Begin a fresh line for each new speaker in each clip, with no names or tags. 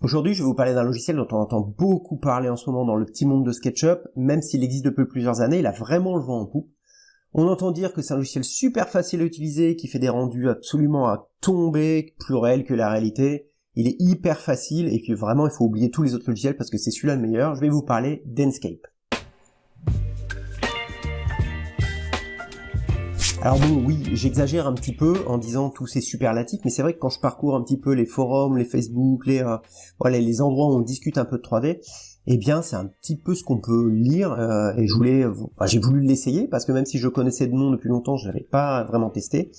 Aujourd'hui, je vais vous parler d'un logiciel dont on entend beaucoup parler en ce moment dans le petit monde de SketchUp, même s'il existe depuis plusieurs années, il a vraiment le vent en poupe. On entend dire que c'est un logiciel super facile à utiliser, qui fait des rendus absolument à tomber, plus réels que la réalité. Il est hyper facile et que vraiment il faut oublier tous les autres logiciels parce que c'est celui-là le meilleur. Je vais vous parler d'Enscape. Alors bon, oui, j'exagère un petit peu en disant tous ces superlatifs, mais c'est vrai que quand je parcours un petit peu les forums, les Facebook, les euh, voilà, les endroits où on discute un peu de 3D, eh bien c'est un petit peu ce qu'on peut lire euh, et je voulais, j'ai voulu l'essayer parce que même si je connaissais de nom depuis longtemps, je l'avais pas vraiment testé.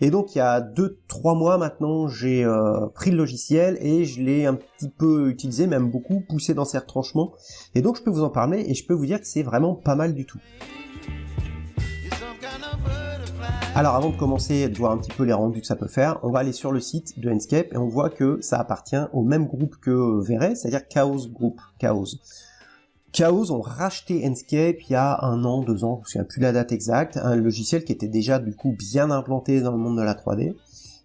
Et donc il y a deux, trois mois maintenant, j'ai euh, pris le logiciel et je l'ai un petit peu utilisé, même beaucoup poussé dans ses retranchements. Et donc je peux vous en parler et je peux vous dire que c'est vraiment pas mal du tout. Alors avant de commencer de voir un petit peu les rendus que ça peut faire, on va aller sur le site de Enscape et on voit que ça appartient au même groupe que Vere, c'est-à-dire Chaos Group, Chaos. Chaos ont racheté Enscape il y a un an, deux ans, je ne souviens plus la date exacte, un logiciel qui était déjà du coup bien implanté dans le monde de la 3D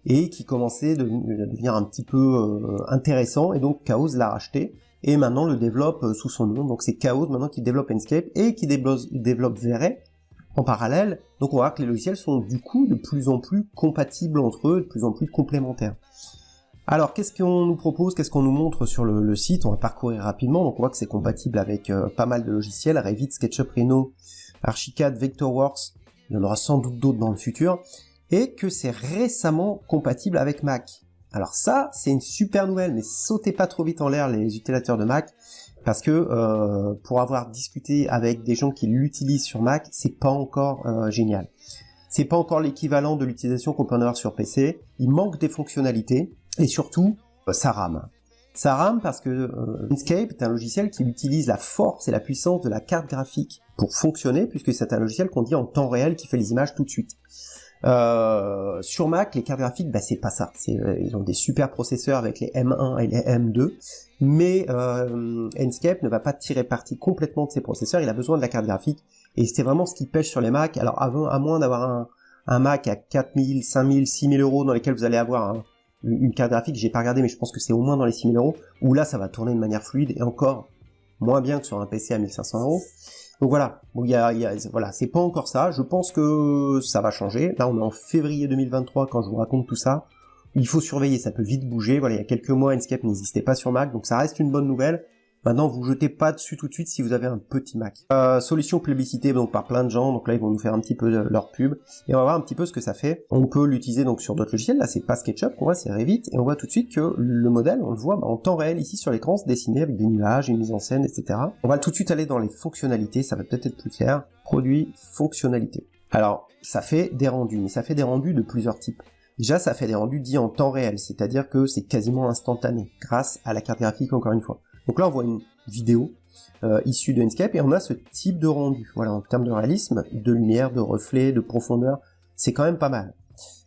et qui commençait de, devenir un petit peu euh, intéressant et donc Chaos l'a racheté et maintenant le développe euh, sous son nom, donc c'est Chaos maintenant qui développe Enscape et qui développe, développe Vere en parallèle, donc on va voir que les logiciels sont du coup de plus en plus compatibles entre eux, de plus en plus complémentaires. Alors qu'est-ce qu'on nous propose, qu'est-ce qu'on nous montre sur le, site? On va parcourir rapidement, donc on voit que c'est compatible avec euh, pas mal de logiciels, Revit, SketchUp, Rhino, Archicad, Vectorworks, il y en aura sans doute d'autres dans le futur, et que c'est récemment compatible avec Mac. Alors ça, c'est une super nouvelle, mais sautez pas trop vite en l'air les utilisateurs de Mac, parce que euh, pour avoir discuté avec des gens qui l'utilisent sur Mac, c'est pas encore euh, génial. C'est pas encore l'équivalent de l'utilisation qu'on peut en avoir sur PC. Il manque des fonctionnalités et surtout, euh, ça rame. Ça rame parce que euh, Inkscape est un logiciel qui utilise la force et la puissance de la carte graphique pour fonctionner, puisque c'est un logiciel qu'on dit en temps réel qui fait les images tout de suite. Euh, sur Mac, les cartes graphiques, bah, c'est pas ça. Euh, ils ont des super processeurs avec les M1 et les M2, mais euh, Enscape ne va pas tirer parti complètement de ces processeurs. Il a besoin de la carte graphique, et c'est vraiment ce qui pêche sur les Mac. Alors, avant, à moins d'avoir un, un, Mac à 4000, 5000, 6000 euros dans lesquels vous allez avoir une carte graphique, j'ai pas regardé, mais je pense que c'est au moins dans les 6000 euros, où là, ça va tourner de manière fluide et encore moins bien que sur un PC à 1500 euros. Donc voilà, bon, y a, y a, voilà, c'est pas encore ça. Je pense que ça va changer. Là, on est en février 2023 quand je vous raconte tout ça. Il faut surveiller, ça peut vite bouger. Voilà, il y a quelques mois, Enscape n'existait pas sur Mac, donc ça reste une bonne nouvelle. Maintenant, vous jetez pas dessus tout de suite si vous avez un petit Mac. Euh, solution publicité donc par plein de gens. Donc là, ils vont nous faire un petit peu leur pub et on va voir un petit peu ce que ça fait. On peut l'utiliser donc sur d'autres logiciels. Là, c'est pas SketchUp qu'on voit, c'est Revit et on voit tout de suite que le modèle, on le voit bah, en temps réel ici sur l'écran, se dessiner avec des nuages, une mise en scène, etc. On va tout de suite aller dans les fonctionnalités. Ça va peut-être être plus clair. Produit, fonctionnalité. Alors, ça fait des rendus, mais ça fait des rendus de plusieurs types. Déjà, ça fait des rendus dits en temps réel, c'est-à-dire que c'est quasiment instantané, grâce à la carte graphique encore une fois. Donc là, on voit une vidéo euh, issue de Enscape et on a ce type de rendu. Voilà, en termes de réalisme, de lumière, de reflet, de profondeur, c'est quand même pas mal.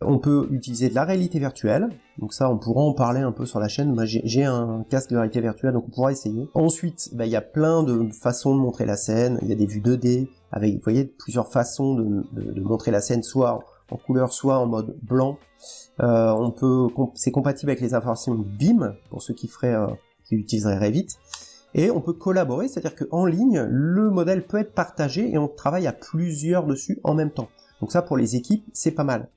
On peut utiliser de la réalité virtuelle, donc ça on pourra en parler un peu sur la chaîne, moi j'ai un casque de réalité virtuelle donc on pourra essayer. Ensuite, bah, il y a plein de façons de montrer la scène, il y a des vues 2D, avec vous voyez plusieurs façons de, montrer la scène, soit en couleur, soit en mode blanc. Euh, on peut, c'est compatible avec les informations BIM, pour ceux qui feraient euh, qui utiliserait Revit. Et on peut collaborer, c'est-à-dire qu'en ligne, le modèle peut être partagé et on travaille à plusieurs dessus en même temps. Donc ça, pour les équipes, c'est pas mal.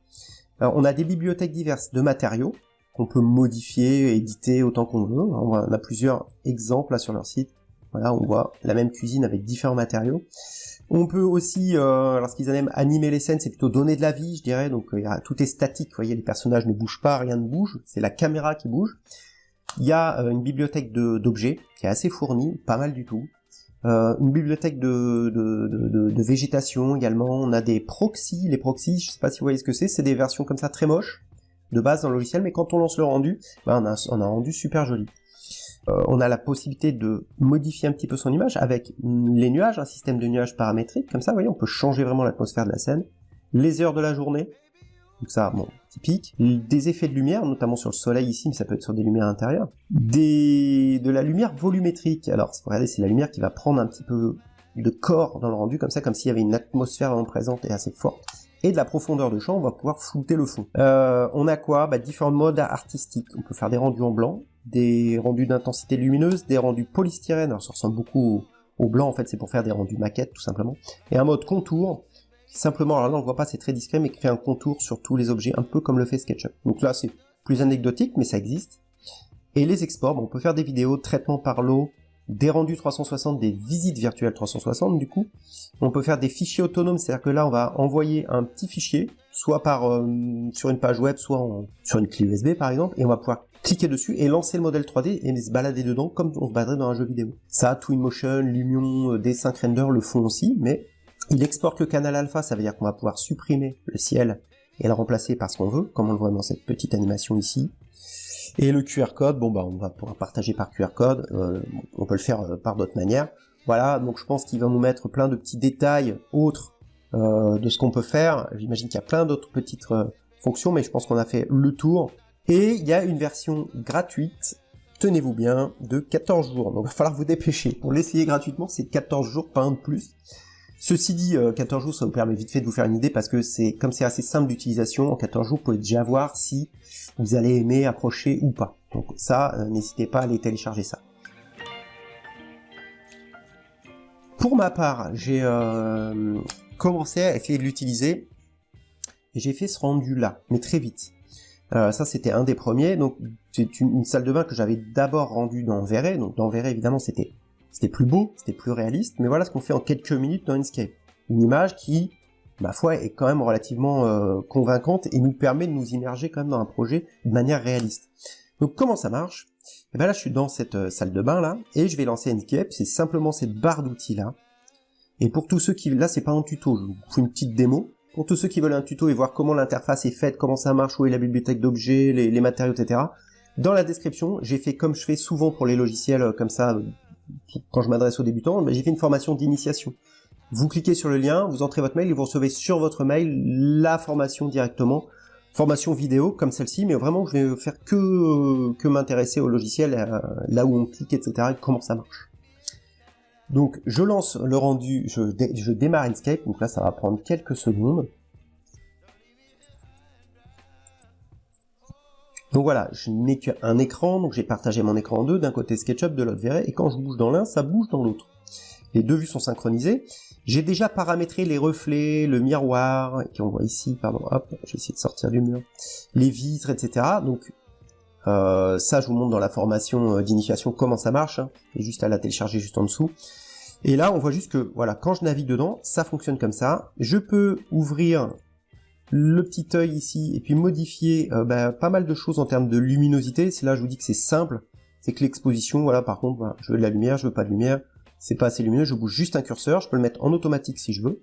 on a des bibliothèques diverses de matériaux qu'on peut modifier, éditer autant qu'on veut. On a plusieurs exemples là sur leur site. Voilà, on voit la même cuisine avec différents matériaux. On peut aussi, euh, lorsqu'ils aiment animer les scènes, c'est plutôt donner de la vie, je dirais. Donc euh, tout est statique, vous voyez, les personnages ne bougent pas, rien ne bouge. C'est la caméra qui bouge. Il y a euh, une bibliothèque d'objets qui est assez fournie, pas mal du tout. Euh, une bibliothèque de, de, végétation également. On a des proxys. Les proxys, je sais pas si vous voyez ce que c'est, c'est des versions comme ça très moches de base dans le logiciel, mais quand on lance le rendu, ben, on, a, on a un rendu super joli. Euh, on a la possibilité de modifier un petit peu son image avec les nuages, un système de nuages paramétriques, comme ça, vous voyez, on peut changer vraiment l'atmosphère de la scène. Les heures de la journée, donc ça, bon, typique. Des effets de lumière, notamment sur le soleil ici, mais ça peut être sur des lumières intérieures. Des, de la lumière volumétrique. Alors, regardez, c'est la lumière qui va prendre un petit peu de corps dans le rendu, comme ça, comme s'il y avait une atmosphère vraiment présente et assez forte. Et de la profondeur de champ, on va pouvoir flouter le fond. Euh, on a quoi? Bah, Différents modes artistiques. On peut faire des rendus en blanc, des rendus d'intensité lumineuse, des rendus polystyrène, alors ça ressemble beaucoup au, blanc en fait, c'est pour faire des rendus maquettes tout simplement, et un mode contour, simplement, alors là on le voit pas, c'est très discret, mais qui fait un contour sur tous les objets, un peu comme le fait SketchUp. Donc là c'est plus anecdotique, mais ça existe. Et les exports, on peut faire des vidéos, traitement par l'eau, des rendus 360, des visites virtuelles 360 du coup. On peut faire des fichiers autonomes, c'est-à-dire que là on va envoyer un petit fichier, soit par euh, sur une page web, soit sur une clé USB par exemple, et on va pouvoir cliquer dessus et lancer le modèle 3D et se balader dedans comme on se baladerait dans un jeu vidéo. Ça, Twinmotion, Lumion, euh, D5 Render le font aussi, mais il exporte le canal alpha, ça veut dire qu'on va pouvoir supprimer le ciel et le remplacer par ce qu'on veut, comme on le voit dans cette petite animation ici. Et le QR code, bon bah on va pouvoir partager par QR code, euh, on peut le faire euh, par d'autres manières. Voilà, donc je pense qu'il va nous mettre plein de petits détails autres euh, de ce qu'on peut faire. J'imagine qu'il y a plein d'autres petites fonctions, mais je pense qu'on a fait le tour. Et il y a une version gratuite, tenez-vous bien, de 14 jours. Donc il va falloir vous dépêcher. Pour l'essayer gratuitement, c'est 14 jours, pas un de plus. Ceci dit, 14 jours, ça vous permet vite fait de vous faire une idée parce que c'est comme c'est assez simple d'utilisation, en 14 jours, vous pouvez déjà voir si vous allez aimer approcher ou pas. Donc ça, euh, n'hésitez pas à aller télécharger ça. Pour ma part, j'ai euh, commencé à essayer de l'utiliser et j'ai fait ce rendu là, mais très vite. Euh, ça c'était un des premiers, donc c'est une, salle de bain que j'avais d'abord rendu dans Verret, donc dans Verret évidemment c'était c'était plus beau, c'était plus réaliste, mais voilà ce qu'on fait en quelques minutes dans Inkscape. Une image qui ma foi, est quand même relativement euh, convaincante et nous permet de nous immerger quand même dans un projet de manière réaliste. Donc comment ça marche? Et eh bien là, je suis dans cette euh, salle de bain là, et je vais lancer Netscape, c'est simplement cette barre d'outils là. Et pour tous ceux qui... Là, c'est pas un tuto, je vous fais une petite démo. Pour tous ceux qui veulent un tuto et voir comment l'interface est faite, comment ça marche, où est la bibliothèque d'objets, les, les, matériaux, etc. Dans la description, j'ai fait comme je fais souvent pour les logiciels euh, comme ça, quand je m'adresse aux débutants, j'ai fait une formation d'initiation. Vous cliquez sur le lien, vous entrez votre mail et vous recevez sur votre mail la formation directement. Formation vidéo comme celle-ci, mais vraiment je vais faire que, que m'intéresser au logiciel, euh, là où on clique, etc. et comment ça marche. Donc je lance le rendu, je, je démarre Inkscape, donc là ça va prendre quelques secondes. Donc voilà, je n'ai qu'un écran, donc j'ai partagé mon écran en deux, d'un côté SketchUp, de l'autre Verret, et quand je bouge dans l'un, ça bouge dans l'autre. Les deux vues sont synchronisées, j'ai déjà paramétré les reflets, le miroir, qui on voit ici, pardon, hop, j'ai essayé de sortir du mur, les vitres, etc. Donc euh, ça, je vous montre dans la formation euh, d'initiation comment ça marche, hein, et juste à la télécharger juste en dessous. Et là, on voit juste que, voilà, quand je navigue dedans, ça fonctionne comme ça. Je peux ouvrir le petit œil ici, et puis modifier euh, bah, pas mal de choses en termes de luminosité. C'est là, je vous dis que c'est simple. C'est que l'exposition, voilà, par contre, voilà, je veux de la lumière, je veux pas de lumière c'est pas assez lumineux, je bouge juste un curseur, je peux le mettre en automatique si je veux.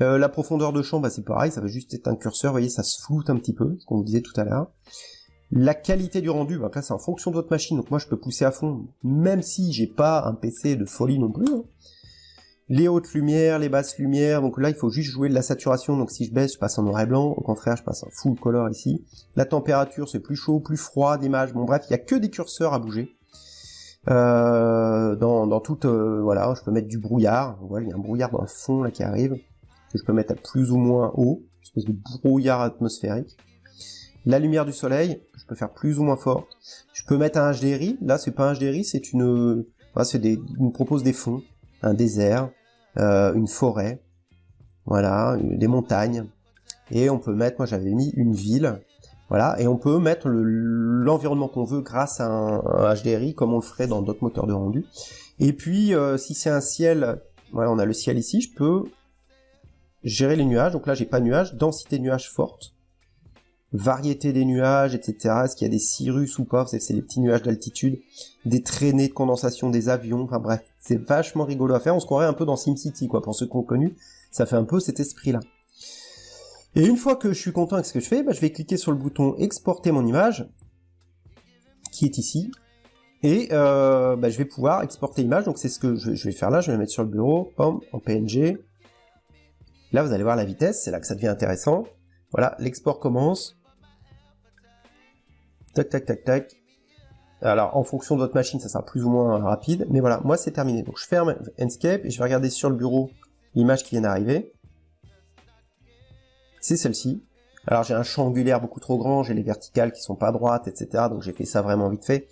Euh, la profondeur de champ, bah, c'est pareil, ça va juste être un curseur, vous voyez, ça se floute un petit peu, ce qu'on disait tout à l'heure. La qualité du rendu, bah, là c'est en fonction de votre machine, donc moi je peux pousser à fond, même si j'ai pas un PC de folie non plus. Hein. Les hautes lumières, les basses lumières, donc là il faut juste jouer de la saturation, donc si je baisse, je passe en noir et blanc, au contraire je passe en full color ici. La température, c'est plus chaud, plus froid d'image, bon bref, il y a que des curseurs à bouger. Euh, dans, dans toute, euh, voilà, je peux mettre du brouillard. Voilà, il y a un brouillard dans le fond là qui arrive que je peux mettre à plus ou moins haut, une espèce de brouillard atmosphérique. La lumière du soleil, je peux faire plus ou moins fort. Je peux mettre un HDRI. Là, c'est pas un HDRI, c'est une, voilà, c'est des, il propose des fonds, un désert, euh, une forêt, voilà, des montagnes. Et on peut mettre, moi j'avais mis une ville, voilà, et on peut mettre l'environnement qu'on veut grâce à un, HDRI, comme on le ferait dans d'autres moteurs de rendu. Et puis, euh, si c'est un ciel, voilà, on a le ciel ici, je peux gérer les nuages. Donc là, j'ai pas nuages, densité de nuages forte, variété des nuages, etc. Est-ce qu'il y a des cirrus ou pas? C'est les petits nuages d'altitude, des traînées de condensation des avions, enfin bref, c'est vachement rigolo à faire. On se croirait un peu dans SimCity, quoi, pour ceux qui ont connu. Ça fait un peu cet esprit-là. Et une fois que je suis content avec ce que je fais, bah, je vais cliquer sur le bouton exporter mon image, qui est ici, et euh, bah, je vais pouvoir exporter l'image, donc c'est ce que je, vais faire là, je vais la mettre sur le bureau, en PNG. Là vous allez voir la vitesse, c'est là que ça devient intéressant. Voilà, l'export commence. Tac, tac, tac, tac. Alors, en fonction de votre machine, ça sera plus ou moins rapide, mais voilà, moi c'est terminé. Donc je ferme Enscape et je vais regarder sur le bureau l'image qui vient d'arriver c'est celle-ci. Alors j'ai un champ angulaire beaucoup trop grand, j'ai les verticales qui sont pas droites, etc. Donc j'ai fait ça vraiment vite fait.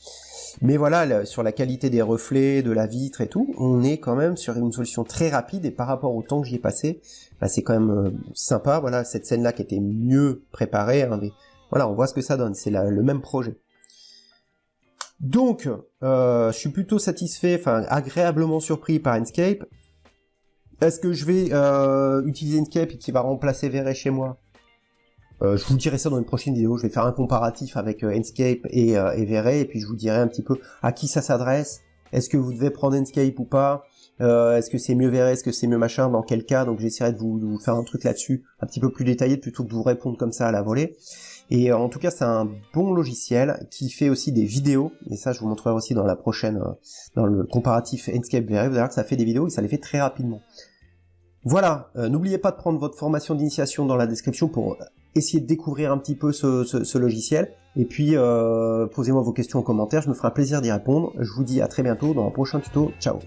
Mais voilà, sur la qualité des reflets, de la vitre et tout, on est quand même sur une solution très rapide et par rapport au temps que j'y ai passé, bah, c'est quand même euh, sympa. Voilà, cette scène-là qui était mieux préparée, voilà, on voit ce que ça donne. C'est le même projet. Donc, euh, je suis plutôt satisfait, enfin agréablement surpris par Enscape. Est-ce que je vais euh, utiliser Enscape et qui va remplacer Verre chez moi? Euh, je vous dirai ça dans une prochaine vidéo, je vais faire un comparatif avec Enscape et, euh, et puis je vous dirai un petit peu à qui ça s'adresse, est-ce que vous devez prendre Enscape ou pas, est-ce que c'est mieux Verre, est-ce que c'est mieux machin, dans quel cas, donc j'essaierai de vous, faire un truc là-dessus, un petit peu plus détaillé, plutôt que de vous répondre comme ça à la volée. Et en tout cas, c'est un bon logiciel qui fait aussi des vidéos, et ça je vous montrerai aussi dans la prochaine, dans le comparatif Enscape vous allez voir que ça fait des vidéos et ça les fait très rapidement. Voilà, n'oubliez pas de prendre votre formation d'initiation dans la description pour essayez de découvrir un petit peu ce, logiciel. Et puis, euh, posez-moi vos questions en commentaire, je me ferai un plaisir d'y répondre. Je vous dis à très bientôt dans un prochain tuto. Ciao